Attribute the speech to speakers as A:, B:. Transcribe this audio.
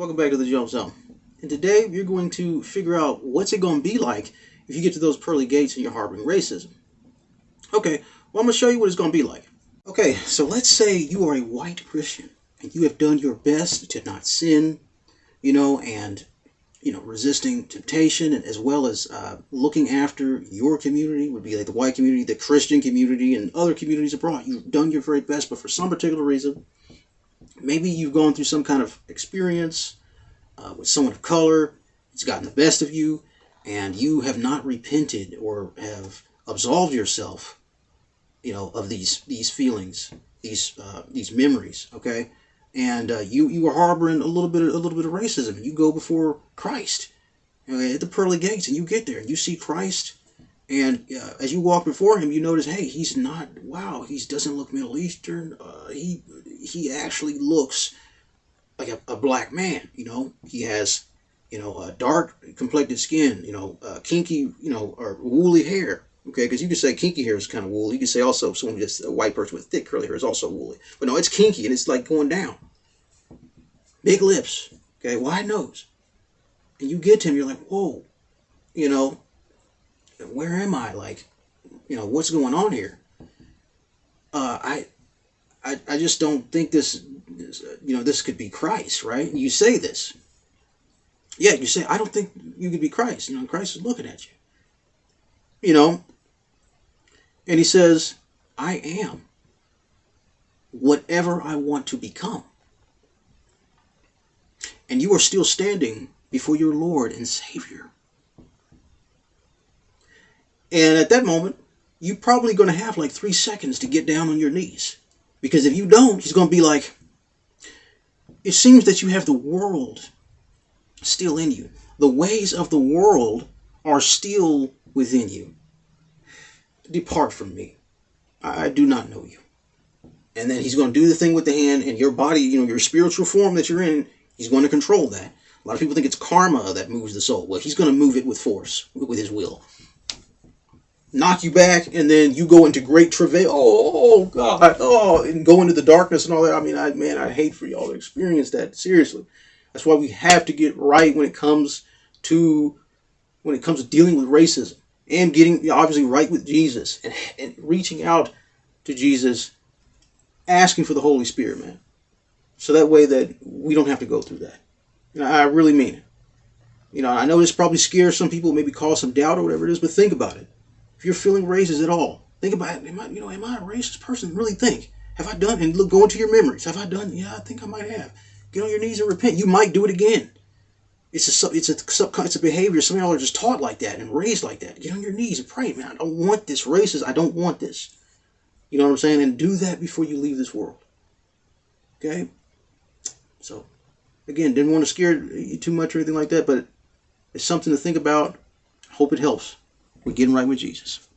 A: Welcome back to the Jump Zone. And today you're going to figure out what's it going to be like if you get to those pearly gates and you're harboring racism. Okay, well I'm going to show you what it's going to be like. Okay, so let's say you are a white Christian and you have done your best to not sin, you know, and you know, resisting temptation and as well as uh, looking after your community would be like the white community, the Christian community, and other communities abroad. You've done your very best, but for some particular reason, maybe you've gone through some kind of experience uh, with someone of color, it's gotten the best of you, and you have not repented or have absolved yourself, you know, of these these feelings, these uh, these memories. Okay, and uh, you you are harboring a little bit of, a little bit of racism. You go before Christ okay, at the pearly gates, and you get there, and you see Christ. And uh, as you walk before him, you notice, hey, he's not. Wow, he doesn't look Middle Eastern. Uh, he he actually looks like a, a, black man. You know, he has you know a dark complected skin. You know, uh, kinky. You know, or woolly hair. Okay, because you can say kinky hair is kind of woolly. You can say also someone just a white person with thick curly hair is also woolly. But no, it's kinky and it's like going down. Big lips. Okay, wide nose. And you get to him, you're like, whoa, you know, where am I? Like, you know, what's going on here? Uh, I, I, I just don't think this, you know, this could be Christ, right? You say this. Yeah, you say, I don't think you could be Christ. You know, Christ is looking at you. You know, and he says, I am whatever I want to become. And you are still standing before your Lord and Savior. And at that moment, you're probably going to have like three seconds to get down on your knees. Because if you don't, he's going to be like, it seems that you have the world still in you. The ways of the world are still within you. Depart from me. I do not know you. And then he's going to do the thing with the hand and your body, you know, your spiritual form that you're in, he's going to control that. A lot of people think it's karma that moves the soul. Well, he's going to move it with force, with his will knock you back, and then you go into great travail. Oh, oh, God, oh, and go into the darkness and all that. I mean, I man, I hate for y'all to experience that. Seriously, that's why we have to get right when it comes to when it comes to dealing with racism and getting obviously right with Jesus and, and reaching out to Jesus, asking for the Holy Spirit, man. So that way that we don't have to go through that. I really mean it. You know, I know this probably scares some people, maybe cause some doubt or whatever it is, but think about it if you're feeling racist at all, think about. Am I, you know, am I a racist person? Really think. Have I done? And look, go into your memories. Have I done? Yeah, I think I might have. Get on your knees and repent. You might do it again. It's a it's a it's a behavior. Some of y'all are just taught like that and raised like that. Get on your knees and pray, man. I don't want this racist. I don't want this. You know what I'm saying? And do that before you leave this world. Okay. So, again, didn't want to scare you too much or anything like that, but it's something to think about. Hope it helps. We're getting right with Jesus.